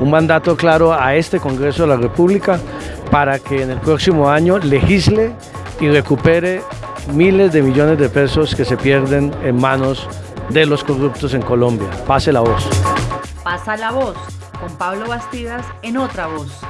un mandato claro a este Congreso de la República para que en el próximo año legisle y recupere miles de millones de pesos que se pierden en manos de los corruptos en Colombia. Pase la voz. Pasa la voz con Pablo Bastidas en otra voz.